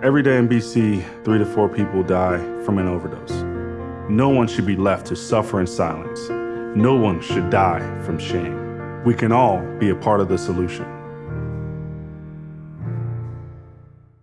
Every day in BC, three to four people die from an overdose. No one should be left to suffer in silence. No one should die from shame. We can all be a part of the solution.